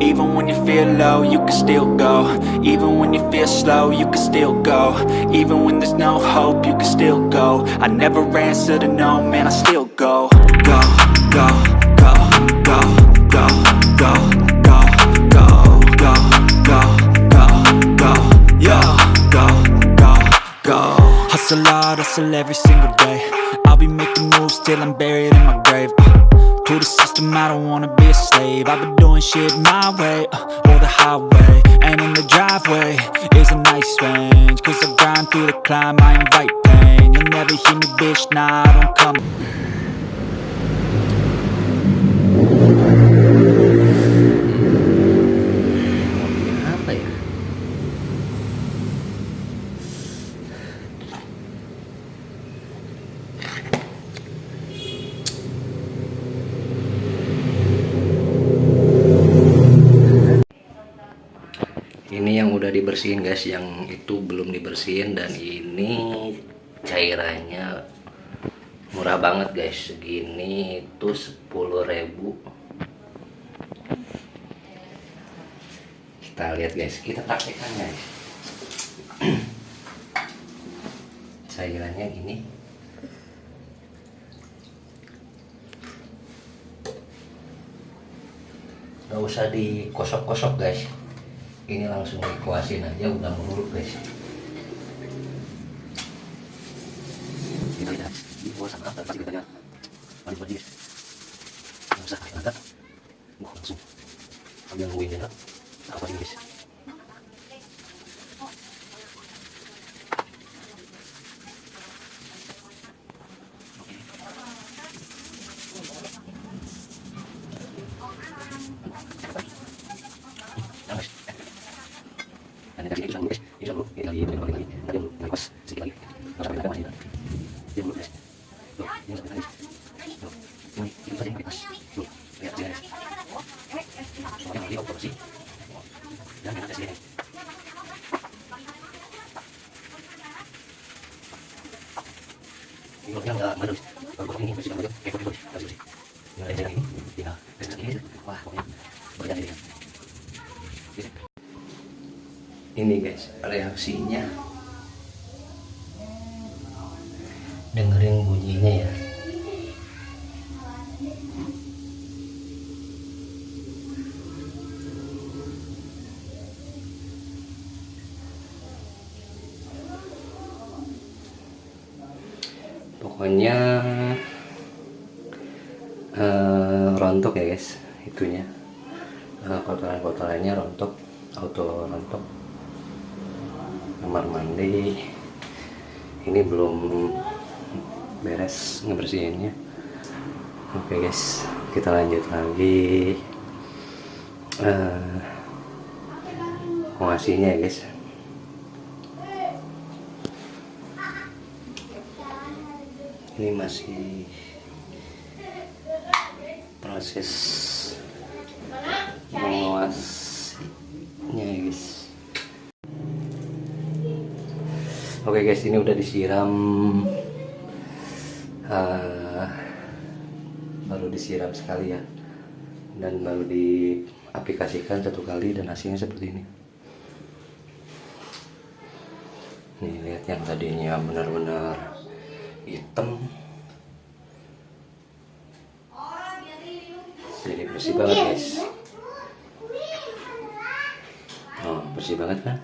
Even when you feel low, you can still go Even when you feel slow, you can still go Even when there's no hope, you can still go I never answer to no, man, I still go Go, go, go, go, go, go, go, go, go, go, go, go, go, go, go Hustle hard, hustle every single day I'll be making moves till I'm buried in my grave uh, To the system, I don't wanna be a slave. I've been doing shit my way, uh, or the highway And in the driveway is a nice range. Cause I grind through the climb, I invite pain. You'll never hear me, bitch, nah, I don't come ini yang udah dibersihin guys. Yang itu belum dibersihin dan ini cairannya murah banget guys. Segini itu 10.000 kita lihat guys. Kita praktekkan guys. Cairannya ini. Nggak usah dikosok-kosok guys ini langsung dikuasin aja udah mengurut guys. Kita lihat di Ini nggak bagus. Bagus ini masih bagus. Kayak bagus. Bagus sih. Nggak ada yang ini. Ini guys reaksinya. Dengerin bunyinya ya. Pokoknya eh, rontok ya guys itunya. Eh, kotoran-kotorannya rontok auto rontok kamar mandi. Ini belum beres ngebersihinnya. Oke guys kita lanjut lagi. Uh, ya guys? Ini masih proses menguasnya ya guys Oke guys, ini udah disiram uh, baru disiram sekali ya, dan baru diaplikasikan satu kali dan hasilnya seperti ini. Nih lihat yang tadinya benar-benar hitam, jadi bersih banget guys. Oh bersih banget kan?